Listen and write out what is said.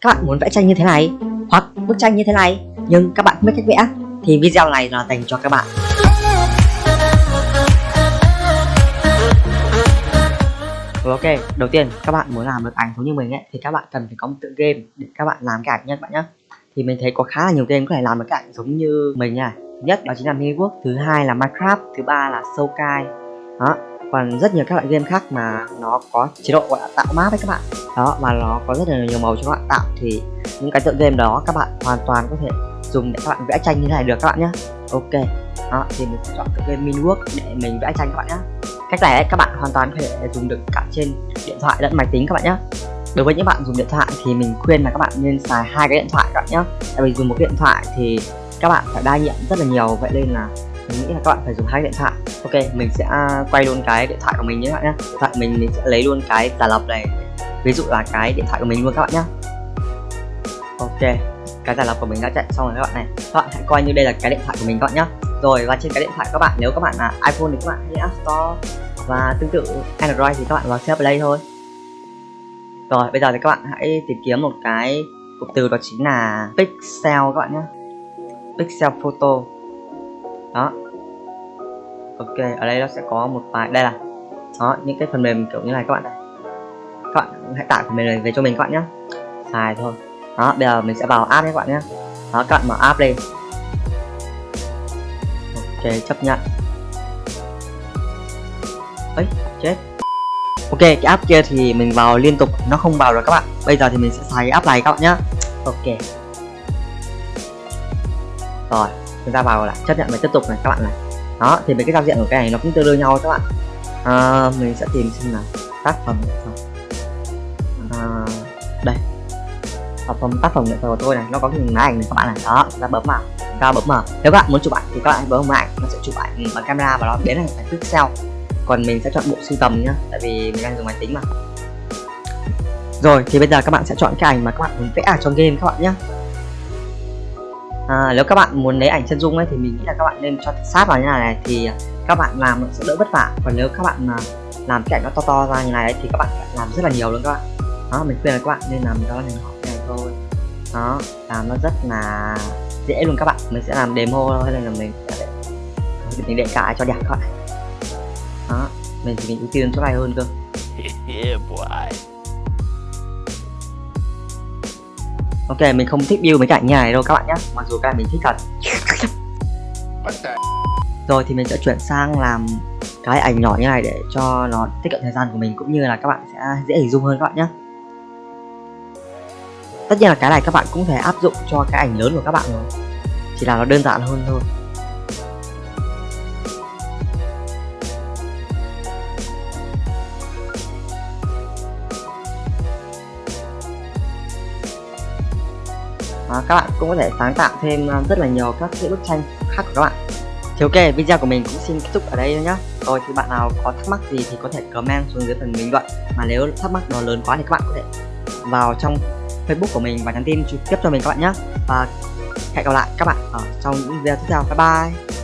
các bạn muốn vẽ tranh như thế này hoặc bức tranh như thế này nhưng các bạn không biết cách vẽ thì video này là dành cho các bạn ừ, ok, đầu tiên các bạn muốn làm được ảnh giống như mình ấy thì các bạn cần phải có một tựa game để các bạn làm cái ảnh nhé các bạn nhé. Thì mình thấy có khá là nhiều game có thể làm được cái ảnh giống như mình nha. Thứ nhất đó chính là Miniwork, thứ hai là Minecraft, thứ ba là Soulkai. Đó, còn rất nhiều các loại game khác mà nó có chế độ gọi là tạo map ấy các bạn. Đó và nó có rất là nhiều màu cho các bạn tạo thì những cái tựa game đó các bạn hoàn toàn có thể dùng để các bạn vẽ tranh như thế này được các bạn nhé. Ok. Đó thì mình sẽ chọn tựa game minwork để mình vẽ tranh các bạn nhé cách này các bạn hoàn toàn có thể dùng được cả trên điện thoại lẫn máy tính các bạn nhé đối với những bạn dùng điện thoại thì mình khuyên là các bạn nên xài hai cái điện thoại các bạn nhé tại vì dùng một điện thoại thì các bạn phải đa nhiệm rất là nhiều vậy nên là mình nghĩ là các bạn phải dùng hai điện thoại. Ok, mình sẽ à, quay luôn cái điện thoại của mình nhé các bạn nhé. Điện thoại mình mình sẽ lấy luôn cái giả lập này. Ví dụ là cái điện thoại của mình luôn các bạn nhé. Ok, cái giả lập của mình đã chạy xong rồi các bạn này. Các bạn hãy coi như đây là cái điện thoại của mình các bạn nhé. Rồi, và trên cái điện thoại các bạn, nếu các bạn là iPhone thì các bạn hãy App Store và tương tự Android thì các bạn vào Share Play thôi. Rồi, bây giờ thì các bạn hãy tìm kiếm một cái cụm từ đó chính là pixel các bạn nhé. Pixel photo đó. Ok, ở đây nó sẽ có một vài đây là, đó, những cái phần mềm kiểu như này các bạn này. Các bạn hãy tải phần mềm này về cho mình các bạn nhé xài thôi. Đó, bây giờ mình sẽ vào app nhé các bạn nhé đó, các bạn mở app lên ok, chấp nhận. Ấy chết. Ok, cái app kia thì mình vào liên tục, nó không vào rồi các bạn. Bây giờ thì mình sẽ xài cái app này các bạn nhé ok. Rồi chúng ta vào là chấp nhận và tiếp tục này các bạn này. Đó thì mấy cái giao diện của cái này nó cũng tương đương nhau các bạn. À, mình sẽ tìm xem là tác phẩm nghệ thuật. À, đây. Tác phẩm tác phẩm nghệ thuật của tôi này nó có cái máy ảnh này các bạn này. Đó chúng ta bấm vào. Chúng ta bấm vào. Nếu các bạn muốn chụp ảnh thì các bạn bấm vào. Ảnh nó sẽ chụp ảnh bằng camera và nó biến thành ảnh pixel còn mình sẽ chọn bộ sưu tầm nhá tại vì mình đang dùng máy tính mà. Rồi thì bây giờ các bạn sẽ chọn cái ảnh mà các bạn muốn vẽ ở trong game các bạn nhé à, nếu các bạn muốn lấy ảnh chân dung ấy thì mình nghĩ là các bạn nên cho sát vào như này, này thì à, các bạn làm nó sẽ đỡ vất vả. Còn nếu các bạn à, làm cái ảnh nó to to ra như này ấy, thì các bạn phải làm rất là nhiều luôn các bạn. Đó mình khuyên là các bạn nên làm đó là hình họ này thôi. Đó làm nó rất là dễ luôn các bạn. Mình sẽ làm demo thôi nên là mình sẽ mình để cả cho đẹp các bạn. Đó mình thì mình ưu tiên chỗ này hơn cơ. ok mình không thích build mấy cảnh như này đâu các bạn nhé mặc dù cái mình thích thật. Rồi thì mình sẽ chuyển sang làm cái ảnh nhỏ như này để cho nó tiết kiệm thời gian của mình cũng như là các bạn sẽ dễ hình dung hơn các bạn nhé tất nhiên là cái này các bạn cũng thể áp dụng cho cái ảnh lớn của các bạn rồi. Chỉ là nó đơn giản hơn thôi à, các bạn cũng có thể sáng tạo thêm ờ, rất là nhiều các cái bức tranh khác của các bạn. Thì ok video của mình cũng xin kết thúc ở đây nhá. Rồi thì bạn nào có thắc mắc gì thì có thể comment xuống dưới phần bình luận. Mà nếu thắc mắc nó lớn quá thì các bạn có thể vào trong facebook của mình và nhắn tin trực tiếp cho mình các bạn nhé và hẹn gặp lại các bạn ở trong những video tiếp theo. Bye bye!